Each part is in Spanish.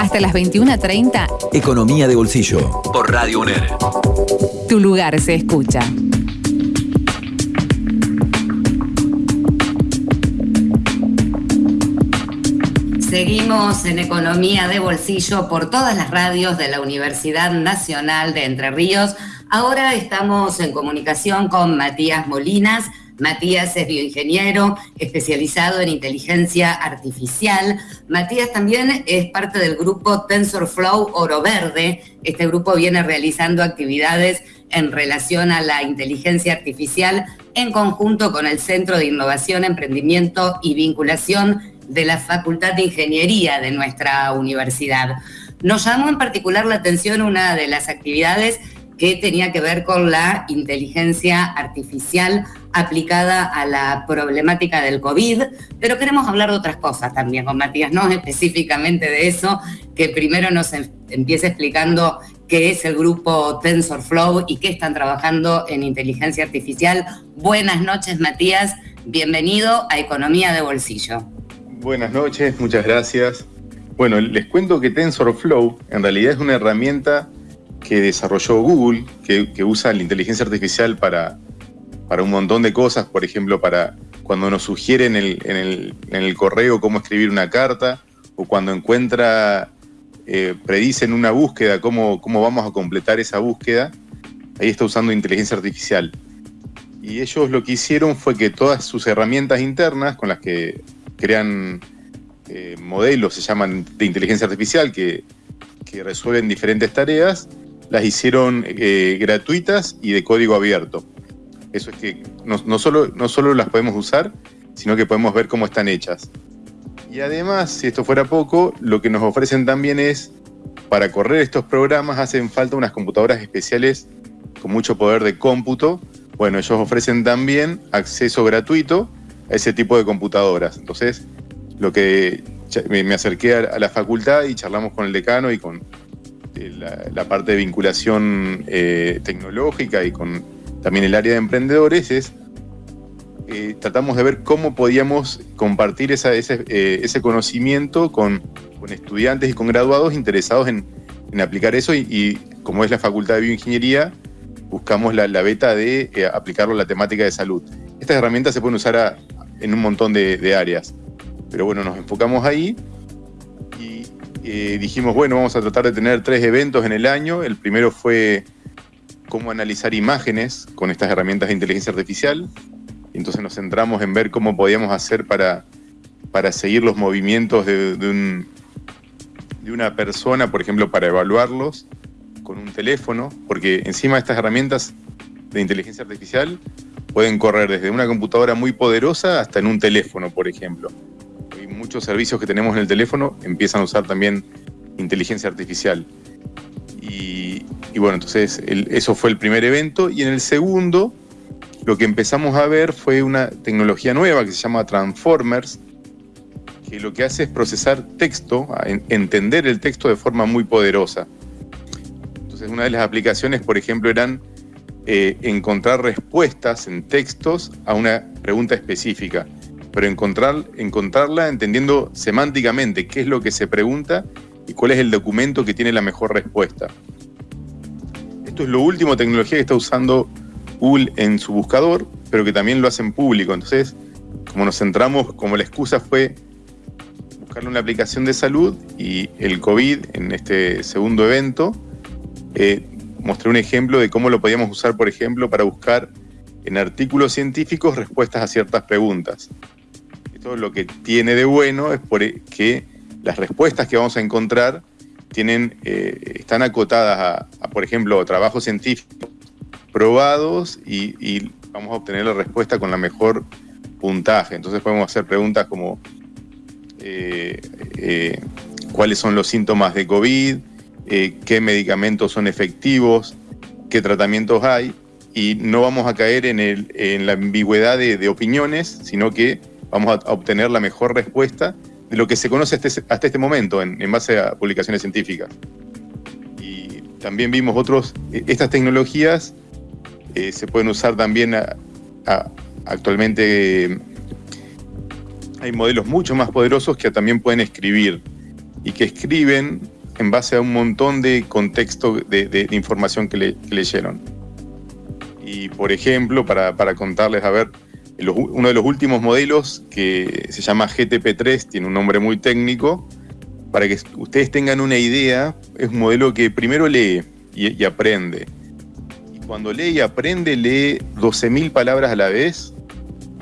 Hasta las 21.30. Economía de bolsillo. Por Radio UNER. Tu lugar se escucha. Seguimos en Economía de Bolsillo por todas las radios de la Universidad Nacional de Entre Ríos. Ahora estamos en comunicación con Matías Molinas. Matías es bioingeniero especializado en inteligencia artificial. Matías también es parte del grupo TensorFlow Oro Verde. Este grupo viene realizando actividades en relación a la inteligencia artificial en conjunto con el Centro de Innovación, Emprendimiento y Vinculación de la Facultad de Ingeniería de nuestra universidad. Nos llamó en particular la atención una de las actividades que tenía que ver con la inteligencia artificial aplicada a la problemática del COVID, pero queremos hablar de otras cosas también con Matías, no específicamente de eso, que primero nos em-, empiece explicando qué es el grupo TensorFlow y qué están trabajando en inteligencia artificial. Buenas noches, Matías. Bienvenido a Economía de Bolsillo. Buenas noches, muchas gracias. Bueno, les cuento que TensorFlow en realidad es una herramienta que desarrolló Google, que, usa la inteligencia artificial para, para, un montón de cosas, por ejemplo, para cuando nos sugiere en el, correo cómo escribir una carta, o cuando encuentra, eh, predice en una búsqueda cómo, cómo vamos a completar esa búsqueda, ahí está usando inteligencia artificial. Y ellos lo que hicieron fue que todas sus herramientas internas con las que crean eh, modelos, se llaman de inteligencia artificial, que, resuelven diferentes tareas, las hicieron eh, gratuitas y de código abierto. Eso es que no, solo, no solo las podemos usar, sino que podemos ver cómo están hechas. Y además, si esto fuera poco, lo que nos ofrecen también es, para correr estos programas hacen falta unas computadoras especiales con mucho poder de cómputo. Bueno, ellos ofrecen también acceso gratuito ese tipo de computadoras. Entonces, lo que me, acerqué a, la facultad y charlamos con el decano y con eh, la, parte de vinculación eh, tecnológica y con también el área de emprendedores es eh, tratamos de ver cómo podíamos compartir ese, conocimiento con, estudiantes y con graduados interesados en, aplicar eso y, como es la Facultad de Bioingeniería, buscamos la, beta de aplicarlo a la temática de salud. Estas herramientas se pueden usar en un montón de, áreas. Pero bueno, nos enfocamos ahí eh, dijimos, bueno, vamos a tratar de tener tres eventos en el año. El primero fue cómo analizar imágenes con estas herramientas de inteligencia artificial. Entonces nos centramos en ver cómo podíamos hacer para, para seguir los movimientos de, de, de una persona, por ejemplo, para evaluarlos con un teléfono, porque encima estas herramientas de inteligencia artificial pueden correr desde una computadora muy poderosa hasta en un teléfono, por ejemplo. Muchos servicios que tenemos en el teléfono empiezan a usar también inteligencia artificial. Y, bueno, entonces eso fue el primer evento. Y en el segundo, lo que empezamos a ver fue una tecnología nueva que se llama Transformers, que lo que hace es procesar texto, entender el texto de forma muy poderosa. Entonces, una de las aplicaciones, por ejemplo, eran eh, encontrar respuestas en textos a una pregunta específica, pero encontrar, encontrarla entendiendo semánticamente qué es lo que se pregunta y cuál es el documento que tiene la mejor respuesta. Esto es lo último tecnología que está usando Google en su buscador, pero que también lo hace en público. Entonces, como nos centramos, como la excusa fue buscarle una aplicación de salud y el COVID en este segundo evento, eh, mostré un ejemplo de cómo lo podíamos usar, por ejemplo, para buscar en artículos científicos respuestas a ciertas preguntas. Esto lo que tiene de bueno es e, que las respuestas que vamos a encontrar tienen, eh, están acotadas a, por ejemplo, trabajos científicos probados y, vamos a obtener la respuesta con la mejor puntaje. Entonces podemos hacer preguntas como eh, eh, cuáles son los síntomas de COVID, qué medicamentos son efectivos, qué tratamientos hay, y no vamos a caer en, la ambigüedad de, opiniones, sino que vamos a obtener la mejor respuesta de lo que se conoce hasta, este momento en, base a publicaciones científicas. Y también vimos otros, e, estas tecnologías eh, se pueden usar también actualmente hay modelos mucho más poderosos que también pueden escribir y que escriben en base a un montón de contexto de, información que, le, leyeron. Y por ejemplo, para, contarles, a ver, uno de los últimos modelos que se llama GTP3, tiene un nombre muy técnico, para que ustedes tengan una idea, es un modelo que primero lee y, aprende. Y cuando lee y aprende, lee 12.000 palabras a la vez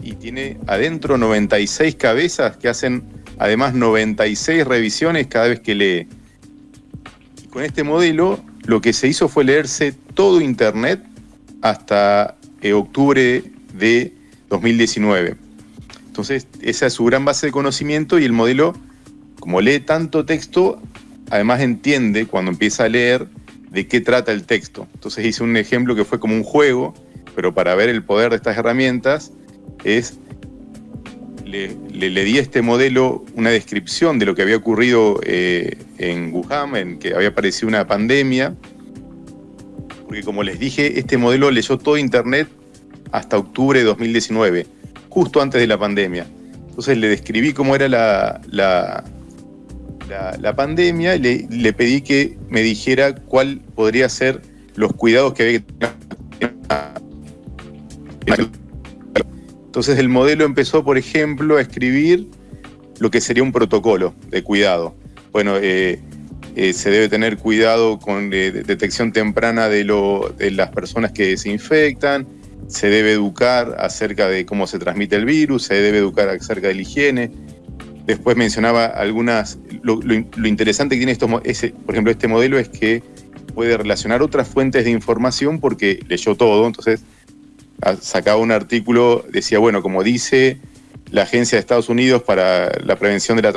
y tiene adentro 96 cabezas que hacen además 96 revisiones cada vez que lee. Y con este modelo lo que se hizo fue leerse todo Internet hasta eh, octubre de 2019. Entonces, esa es su gran base de conocimiento y el modelo como lee tanto texto, además entiende cuando empieza a leer de qué trata el texto. Entonces hice un ejemplo que fue como un juego, pero para ver el poder de estas herramientas es, le, di a este modelo una descripción de lo que había ocurrido eh, en Wuhan, en que había aparecido una pandemia, porque como les dije, este modelo leyó todo Internet hasta octubre de 2019, justo antes de la pandemia. Entonces le describí cómo era la, la, pandemia le, le, pedí que me dijera cuál podría ser los cuidados que había que tener. Entonces el modelo empezó, por ejemplo, a escribir lo que sería un protocolo de cuidado. Bueno, eh, eh, se debe tener cuidado con eh, detección temprana de, lo, de las personas que se infectan, se debe educar acerca de cómo se transmite el virus, se debe educar acerca de la higiene, Después mencionaba algunas, lo, interesante que tiene esto, por ejemplo, este modelo es que puede relacionar otras fuentes de información porque leyó todo, entonces sacaba un artículo, decía, bueno, como dice la Agencia de Estados Unidos para la Prevención de las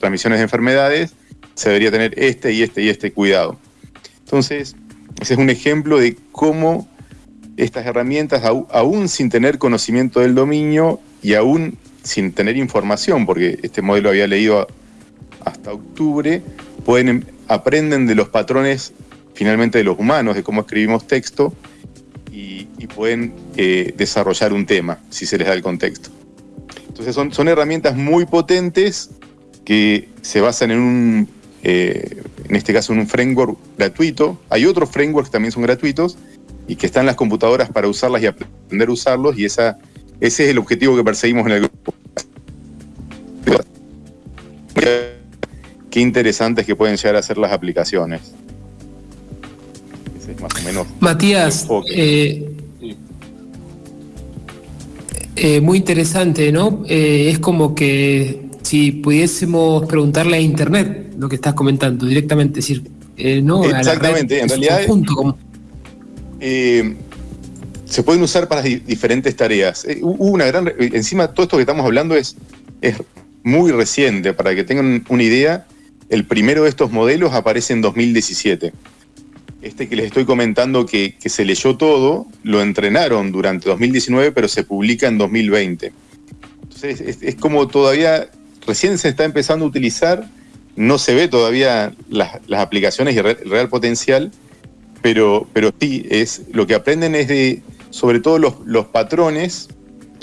Transmisiones de Enfermedades, se debería tener este y este y este cuidado. Entonces, ese es un ejemplo de cómo estas herramientas, aún sin tener conocimiento del dominio y aún sin tener información, porque este modelo había leído hasta octubre, pueden, em, aprenden de los patrones finalmente de los humanos, de cómo escribimos texto, y, pueden eh, desarrollar un tema, si se les da el contexto. Entonces son, son herramientas muy potentes que se basan en un, eh, en este caso en un framework gratuito. Hay otros frameworks que también son gratuitos y que están las computadoras para usarlas y aprender a usarlos, y esa ese es el objetivo que perseguimos en el grupo. Qué interesantes que pueden llegar a ser las aplicaciones. Ese es más o menos. Matías, eh, eh, muy interesante, ¿no? Eh, es como que si pudiésemos preguntarle a Internet lo que estás comentando directamente, decir, ¿no? Exactamente, en realidad. Como se pueden usar para diferentes tareas. Eh, hubo una gran. Encima, todo esto que estamos hablando es, es muy reciente. Para que tengan una idea, el primero de estos modelos aparece en 2017. Este que les estoy comentando que, se leyó todo, lo entrenaron durante 2019, pero se publica en 2020. Entonces, es, como todavía recién se está empezando a utilizar, no se ve todavía las, aplicaciones y el real potencial, pero, pero sí, es, lo que aprenden es de sobre todo los, patrones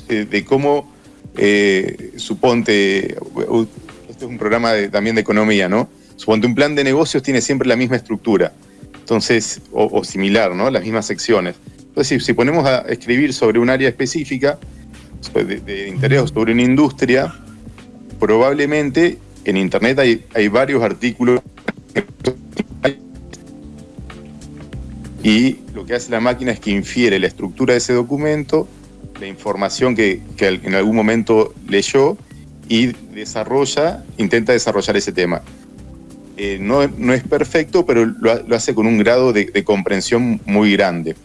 eh, de cómo, eh, suponte, este es un programa también de economía, ¿no? Suponte un plan de negocios tiene siempre la misma estructura, entonces, o, similar, ¿no? Las mismas secciones. Entonces, si, ponemos a escribir sobre un área específica, de, de interés o sobre una industria, probablemente en Internet hay, hay varios artículos y lo que hace la máquina es que infiere la estructura de ese documento, la información que, en algún momento leyó y desarrolla, intenta desarrollar ese tema. Eh, no, es perfecto, pero lo, hace con un grado de, comprensión muy grande.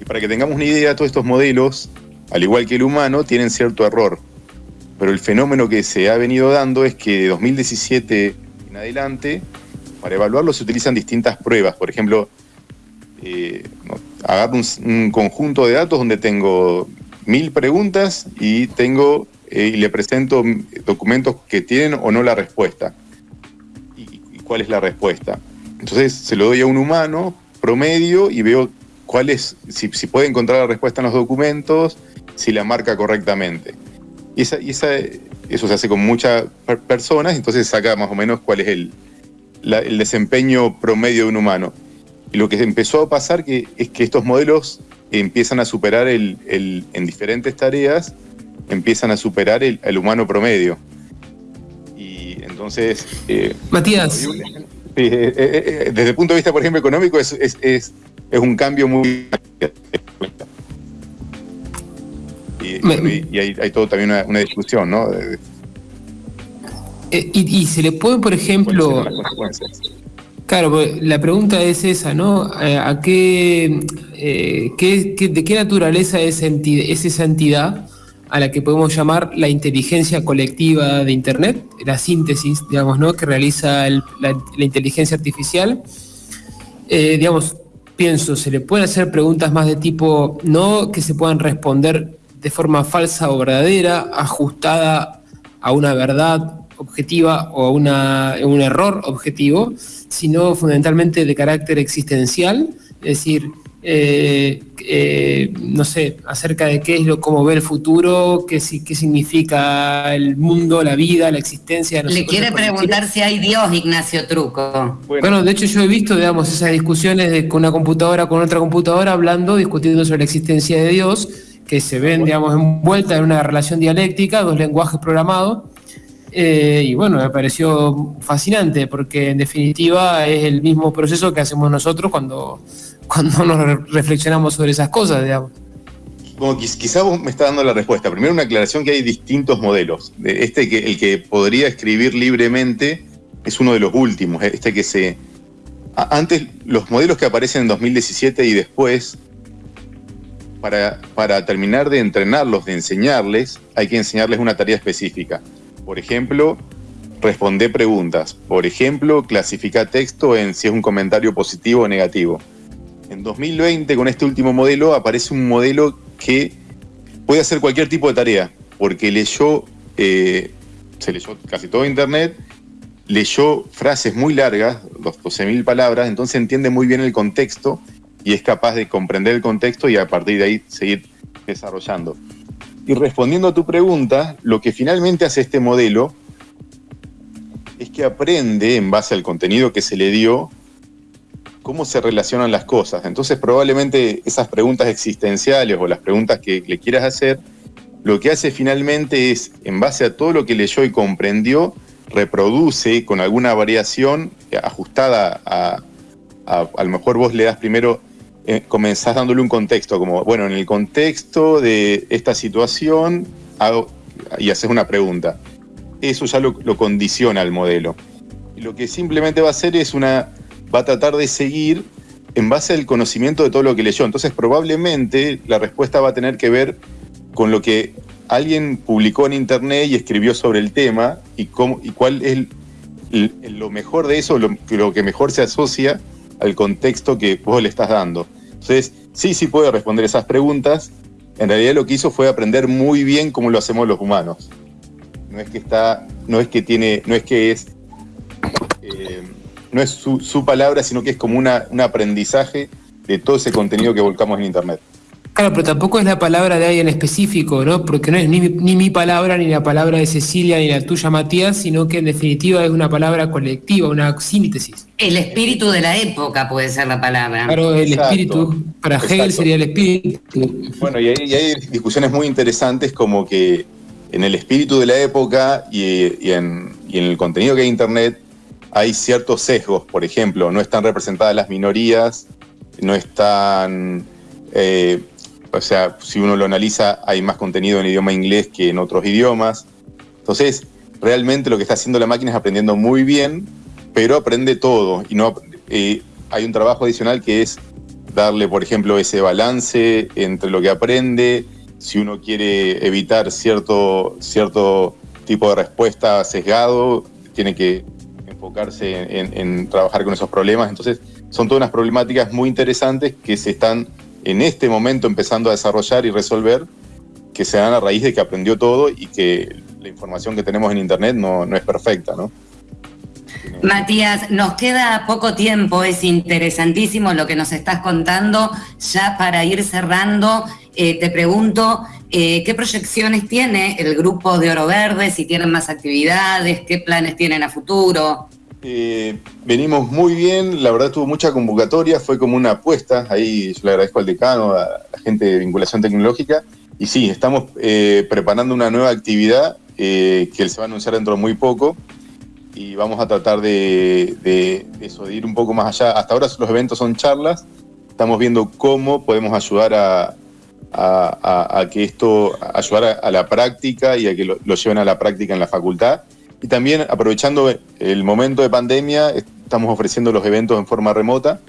Y para que tengamos una idea, todos estos modelos, al igual que el humano, tienen cierto error. Pero el fenómeno que se ha venido dando es que de 2017 en adelante, para evaluarlo se utilizan distintas pruebas. Por ejemplo, eh, agarro un, conjunto de datos donde tengo mil preguntas y tengo eh, y le presento documentos que tienen o no la respuesta. Y, cuál es la respuesta? Entonces se lo doy a un humano promedio y veo cuál es, si, puede encontrar la respuesta en los documentos, si la marca correctamente. Y, esa, y esa, eso se hace con muchas personas, entonces saca más o menos cuál es el, el desempeño promedio de un humano. Y lo que empezó a pasar que, es que estos modelos empiezan a superar el, el en diferentes tareas, empiezan a superar el, el humano promedio. Y entonces... Eh, Matías. Eh, eh, desde el punto de vista, por ejemplo, económico, es, es, es, es un cambio muy... Y, y, hay, hay, todo también una, una discusión, ¿no? Eh, y, se le puede, por ejemplo... Claro, pues, la pregunta es esa, ¿no? Eh, ¿A qué, eh, de qué naturaleza es, es, esa entidad a la que podemos llamar la inteligencia colectiva de Internet, la síntesis, digamos, ¿no? Que realiza la, la, inteligencia artificial? digamos, pienso, se le pueden hacer preguntas más de tipo, no que se puedan responder de forma falsa o verdadera, ajustada a una verdad objetiva o una, un error objetivo, sino fundamentalmente de carácter existencial, es decir, eh, eh, no sé, acerca de qué es lo, cómo ve el futuro, qué, qué significa el mundo, la vida, la existencia. Le quiere preguntar si hay Dios, Ignacio Truco. Bueno. de hecho yo he visto, digamos, esas discusiones de, con una computadora, con otra computadora, hablando, discutiendo sobre la existencia de Dios, que se ven, digamos, envueltas en una relación dialéctica, dos lenguajes programados, eh, y bueno, me pareció fascinante porque en definitiva es el mismo proceso que hacemos nosotros cuando, cuando nos reflexionamos sobre esas cosas, digamos. Como quizá vos me está dando la respuesta. Primero una aclaración que hay distintos modelos. Este que el que podría escribir libremente es uno de los últimos. Este que se antes los modelos que aparecen en 2017 y después para, para terminar de entrenarlos, de enseñarles, hay que enseñarles una tarea específica. Por ejemplo, responde preguntas. Por ejemplo, clasifica texto en si es un comentario positivo o negativo. En 2020, con este último modelo, aparece un modelo que puede hacer cualquier tipo de tarea, porque leyó, eh, se leyó casi todo Internet, leyó frases muy largas, 12.000 palabras, entonces entiende muy bien el contexto y es capaz de comprender el contexto y a partir de ahí seguir desarrollando. Y respondiendo a tu pregunta, lo que finalmente hace este modelo es que aprende, en base al contenido que se le dio, cómo se relacionan las cosas. Entonces probablemente esas preguntas existenciales o las preguntas que le quieras hacer, lo que hace finalmente es, en base a todo lo que leyó y comprendió, reproduce con alguna variación ajustada a, a, lo mejor vos le das primero eh, comenzás dándole un contexto, como, bueno, en el contexto de esta situación, hago, y haces una pregunta. Eso ya lo, condiciona al modelo. Lo que simplemente va a hacer es una, va a tratar de seguir en base al conocimiento de todo lo que leyó. Entonces probablemente la respuesta va a tener que ver con lo que alguien publicó en internet y escribió sobre el tema y, cómo, y cuál es lo mejor de eso, lo que mejor se asocia al contexto que vos le estás dando. Entonces, sí, sí puede responder esas preguntas. En realidad lo que hizo fue aprender muy bien cómo lo hacemos los humanos. No es que está, no es que tiene, no es que es, eh, no es su, palabra, sino que es como una, un aprendizaje de todo ese contenido que volcamos en Internet. Claro, pero tampoco es la palabra de alguien específico, ¿no? Porque no es ni, ni, mi palabra, ni la palabra de Cecilia, ni la tuya, Matías, sino que en definitiva es una palabra colectiva, una síntesis. El espíritu de la época puede ser la palabra. Claro, el Exacto. espíritu, para Exacto. Hegel sería el espíritu. Bueno, y hay, y hay, discusiones muy interesantes como que en el espíritu de la época y, y, en, y en el contenido que hay en Internet hay ciertos sesgos, por ejemplo, no están representadas las minorías, no están... Eh, o sea, si uno lo analiza, hay más contenido en idioma inglés que en otros idiomas. Entonces, realmente lo que está haciendo la máquina es aprendiendo muy bien, pero aprende todo. Y no eh, hay un trabajo adicional que es darle, por ejemplo, ese balance entre lo que aprende. Si uno quiere evitar cierto, cierto tipo de respuesta sesgado, tiene que enfocarse en, trabajar con esos problemas. Entonces, son todas unas problemáticas muy interesantes que se están en este momento empezando a desarrollar y resolver, que se dan a raíz de que aprendió todo y que la información que tenemos en Internet no, no es perfecta, ¿no? Matías, nos queda poco tiempo, es interesantísimo lo que nos estás contando. Ya para ir cerrando, eh, te pregunto, Eh, ¿Qué proyecciones tiene el grupo de Oro Verde? Si tienen más actividades, ¿qué planes tienen a futuro? Eh, venimos muy bien, la verdad tuvo mucha convocatoria, fue como una apuesta, ahí yo le agradezco al decano, a la gente de vinculación tecnológica, y sí, estamos eh, preparando una nueva actividad que se va a anunciar dentro de muy poco, y vamos a tratar de, eso, de ir un poco más allá. Hasta ahora los eventos son charlas, estamos viendo cómo podemos ayudar a, que esto, ayudar a, la práctica y a que lo, lleven a la práctica en la facultad. Y también aprovechando el momento de pandemia, estamos ofreciendo los eventos en forma remota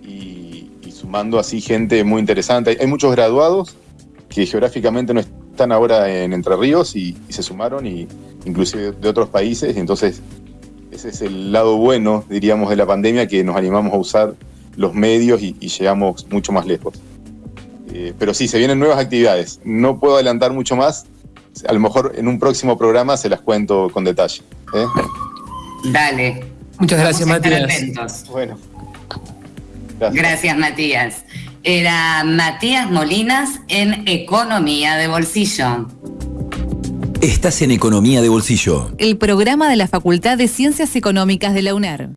y, sumando así gente muy interesante. Hay muchos graduados que geográficamente no están ahora en Entre Ríos y, se sumaron, y inclusive de otros países. Entonces, ese es el lado bueno, diríamos, de la pandemia, que nos animamos a usar los medios y llegamos mucho más lejos. Eh, pero sí, se vienen nuevas actividades. No puedo adelantar mucho más. A lo mejor en un próximo programa se las cuento con detalle. ¿eh? Dale. Muchas gracias, Matías. Bueno. gracias, Matías. Era Matías Molinas en Economía de Bolsillo. Estás en Economía de Bolsillo. El programa de la Facultad de Ciencias Económicas de la UNER.